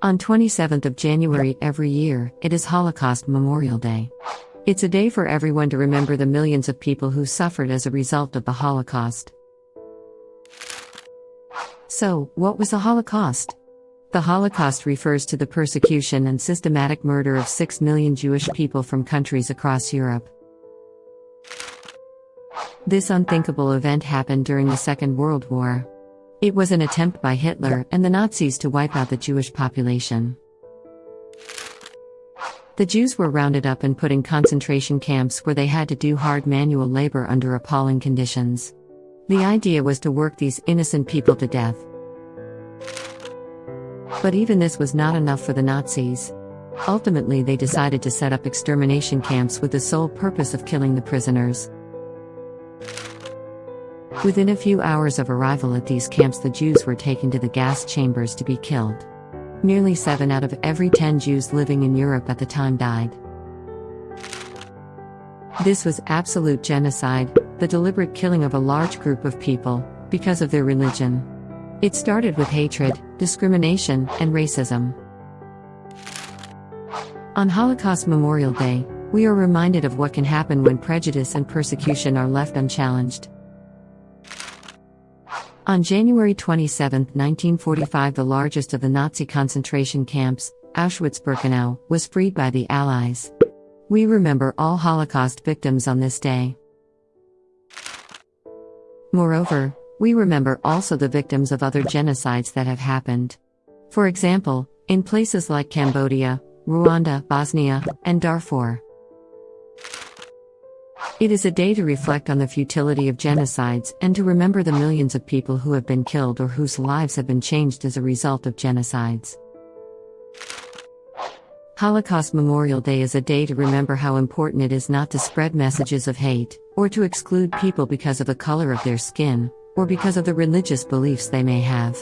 On 27th of January every year, it is Holocaust Memorial Day. It's a day for everyone to remember the millions of people who suffered as a result of the Holocaust. So, what was the Holocaust? The Holocaust refers to the persecution and systematic murder of 6 million Jewish people from countries across Europe. This unthinkable event happened during the Second World War. It was an attempt by Hitler and the Nazis to wipe out the Jewish population. The Jews were rounded up and put in concentration camps where they had to do hard manual labor under appalling conditions. The idea was to work these innocent people to death. But even this was not enough for the Nazis. Ultimately, they decided to set up extermination camps with the sole purpose of killing the prisoners. Within a few hours of arrival at these camps, the Jews were taken to the gas chambers to be killed. Nearly 7 out of every 10 Jews living in Europe at the time died. This was absolute genocide, the deliberate killing of a large group of people, because of their religion. It started with hatred, discrimination, and racism. On Holocaust Memorial Day, we are reminded of what can happen when prejudice and persecution are left unchallenged. On January 27, 1945, the largest of the Nazi concentration camps, Auschwitz Birkenau, was freed by the Allies. We remember all Holocaust victims on this day. Moreover, we remember also the victims of other genocides that have happened. For example, in places like Cambodia, Rwanda, Bosnia, and Darfur. It is a day to reflect on the futility of genocides and to remember the millions of people who have been killed or whose lives have been changed as a result of genocides. Holocaust Memorial Day is a day to remember how important it is not to spread messages of hate, or to exclude people because of the color of their skin, or because of the religious beliefs they may have.